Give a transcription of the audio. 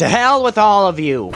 To hell with all of you!